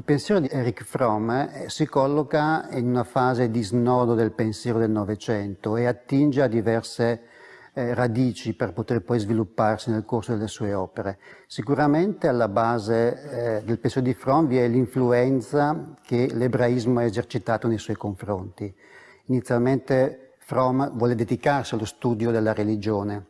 Il pensiero di Erich Fromm eh, si colloca in una fase di snodo del pensiero del Novecento e attinge a diverse eh, radici per poter poi svilupparsi nel corso delle sue opere. Sicuramente alla base eh, del pensiero di Fromm vi è l'influenza che l'ebraismo ha esercitato nei suoi confronti. Inizialmente Fromm vuole dedicarsi allo studio della religione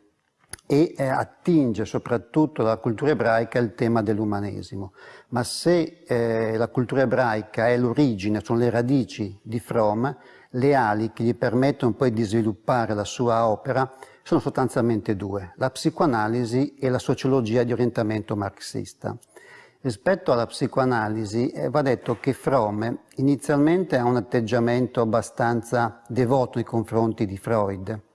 e eh, attinge soprattutto dalla cultura ebraica il tema dell'umanesimo. Ma se eh, la cultura ebraica è l'origine, sono le radici di Fromm, le ali che gli permettono poi di sviluppare la sua opera sono sostanzialmente due, la psicoanalisi e la sociologia di orientamento marxista. Rispetto alla psicoanalisi eh, va detto che Fromm inizialmente ha un atteggiamento abbastanza devoto nei confronti di Freud,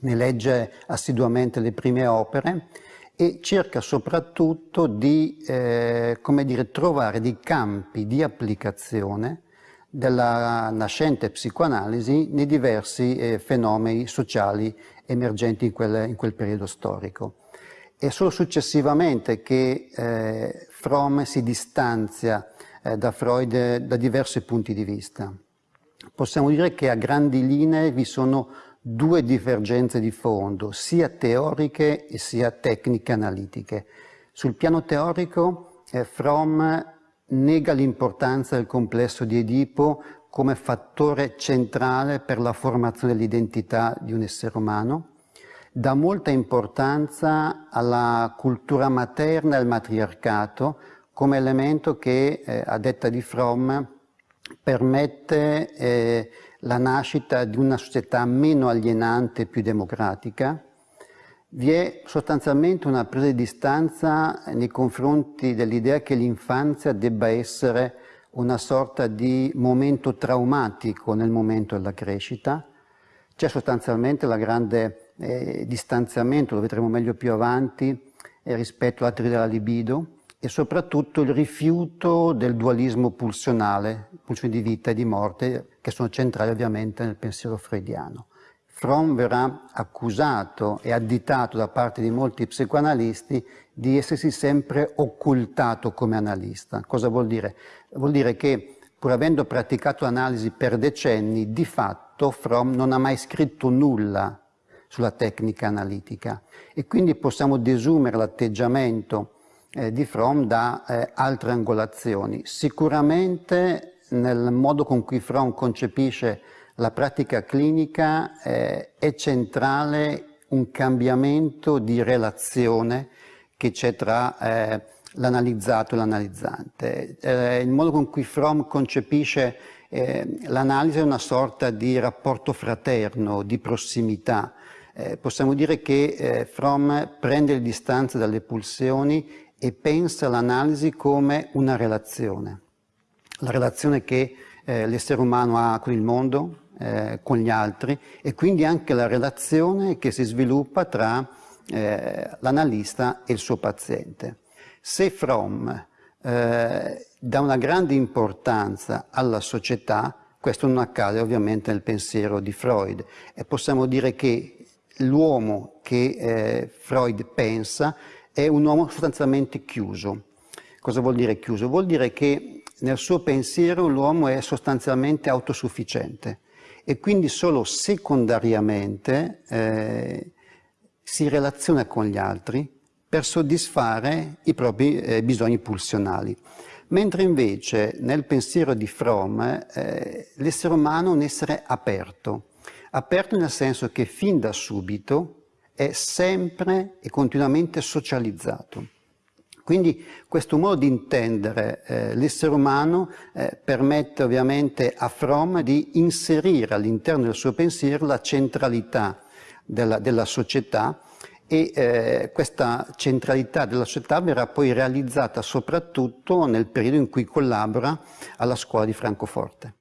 ne legge assiduamente le prime opere e cerca soprattutto di eh, dire, trovare dei campi di applicazione della nascente psicoanalisi nei diversi eh, fenomeni sociali emergenti in quel, in quel, periodo storico. È solo successivamente che eh, Fromm si distanzia eh, da Freud da diversi punti di vista. Possiamo dire che a grandi linee vi sono due divergenze di fondo, sia teoriche sia tecniche analitiche. Sul piano teorico eh, Fromm nega l'importanza del complesso di Edipo come fattore centrale per la formazione dell'identità di un essere umano, dà molta importanza alla cultura materna e al matriarcato come elemento che, eh, a detta di Fromm, permette eh, la nascita di una società meno alienante e più democratica, vi è sostanzialmente una presa di distanza nei confronti dell'idea che l'infanzia debba essere una sorta di momento traumatico nel momento della crescita. C'è sostanzialmente la grande eh, distanziamento, lo vedremo meglio più avanti, eh, rispetto alla teoria della libido e soprattutto il rifiuto del dualismo pulsionale, pulsioni di vita e di morte, che sono centrali ovviamente nel pensiero freudiano. Fromm verrà accusato e additato da parte di molti psicoanalisti di essersi sempre occultato come analista. Cosa vuol dire? Vuol dire che pur avendo praticato analisi per decenni, di fatto Fromm non ha mai scritto nulla sulla tecnica analitica e quindi possiamo desumere l'atteggiamento eh, di Fromm da eh, altre angolazioni. Sicuramente nel modo con cui Fromm concepisce la pratica clinica eh, è centrale un cambiamento di relazione che c'è tra eh, l'analizzato e l'analizzante. Eh, il modo con cui Fromm concepisce eh, l'analisi è una sorta di rapporto fraterno, di prossimità. Eh, possiamo dire che eh, Fromm prende le distanze dalle pulsioni e pensa l'analisi come una relazione. La relazione che l'essere umano ha con il mondo, eh, con gli altri e quindi anche la relazione che si sviluppa tra eh, l'analista e il suo paziente. Se Fromm eh, dà una grande importanza alla società, questo non accade ovviamente nel pensiero di Freud e possiamo dire che l'uomo che eh, Freud pensa è un uomo sostanzialmente chiuso. Cosa vuol dire chiuso? Vuol dire che nel suo pensiero l'uomo è sostanzialmente autosufficiente e quindi solo secondariamente eh, si relaziona con gli altri per soddisfare i propri eh, bisogni pulsionali. Mentre invece nel pensiero di Fromm eh, l'essere umano è un essere aperto, aperto nel senso che fin da subito è sempre e continuamente socializzato. Quindi questo modo di intendere eh, l'essere umano eh, permette ovviamente a Fromm di inserire all'interno del suo pensiero la centralità della, della società e eh, questa centralità della società verrà poi realizzata soprattutto nel periodo in cui collabora alla scuola di Francoforte.